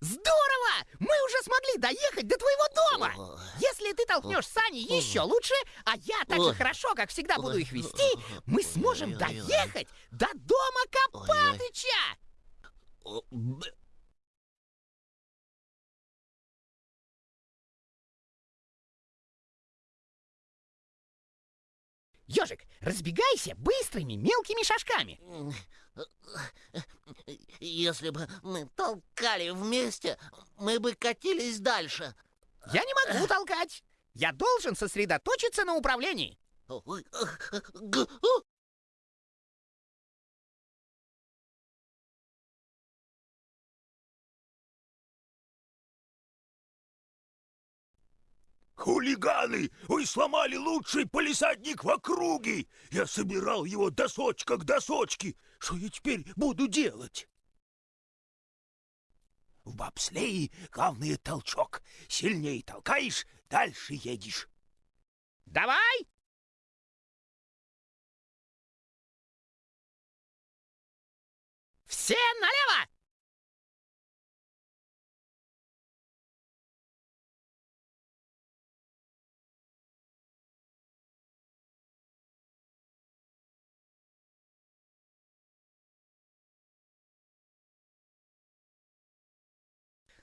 Здорово! Мы уже смогли доехать до твоего дома! Если ты толкнешь сани еще лучше, а я так же хорошо, как всегда, буду их вести, мы сможем доехать до дома Копатыча! Ежик, разбегайся быстрыми мелкими шажками. Если бы мы толкали вместе, мы бы катились дальше. Я не могу толкать. Я должен сосредоточиться на управлении. Хулиганы! Вы сломали лучший полисадник в округе! Я собирал его досочка к досочке. Что я теперь буду делать? В бобслее главный толчок. Сильнее толкаешь, дальше едешь. Давай!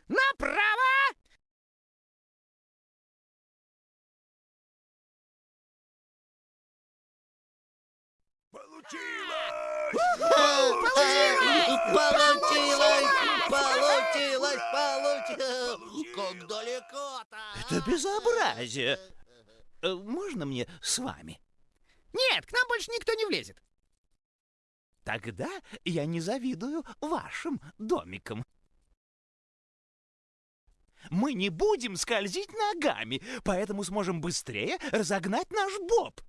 Направо! Получилось! Получилось! Получилось! Получилось! Как далеко-то! Это безобразие. Э, Можно мне с вами? Нет, к нам больше никто не влезет. Тогда я не завидую вашим домикам. Мы не будем скользить ногами, поэтому сможем быстрее разогнать наш боб.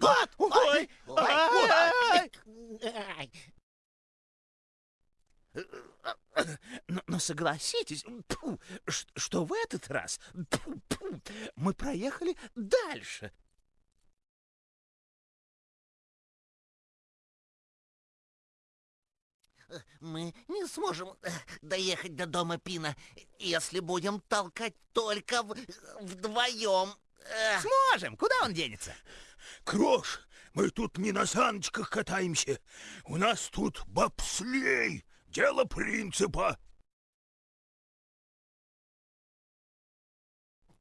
Год! Ой, ой. Но, но согласитесь, ш- что в этот раз тьфу, тьфу, мы проехали дальше. Мы не сможем э, доехать до дома Пина, если будем толкать только в- вдвоем. Сможем. Куда он денется? Крош, мы тут не на саночках катаемся. У нас тут бобслей. Дело принципа.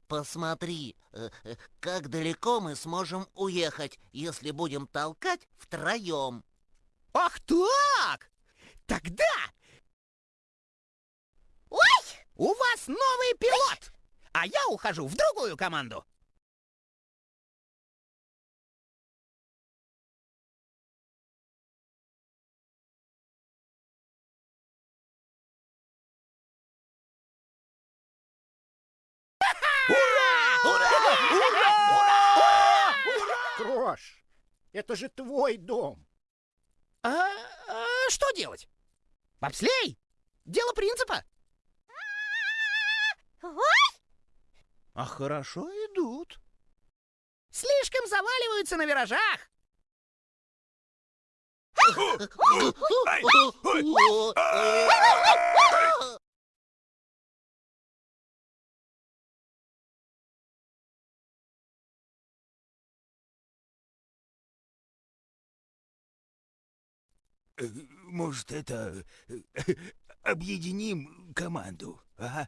Посмотри, э, э, как далеко мы сможем уехать, если будем толкать втроем. Ах так! Тогда... Ой! У вас новый пилот! А я ухожу в другую команду. Крош, это же твой дом. А, а что делать? Бобслей? Дело принципа. А хорошо идут. Слишком заваливаются на виражах. Может, это... э, Объединим команду, а?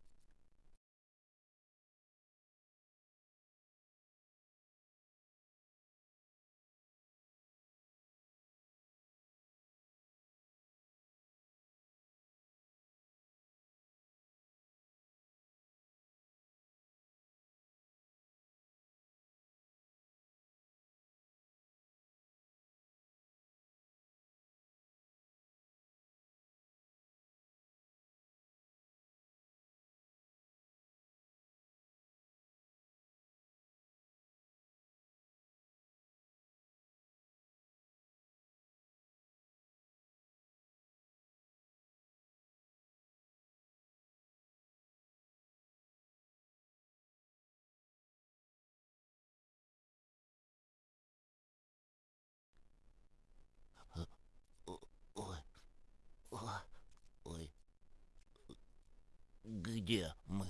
Где мы?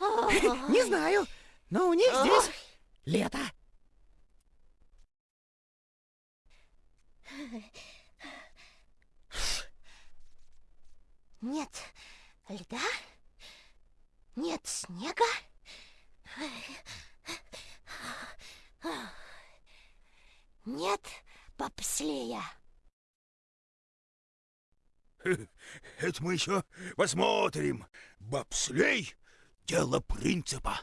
Не знаю, но у них здесь лето. Нет льда, нет снега. Нет бобслея. Это мы еще посмотрим. Бобслей — дело принципа.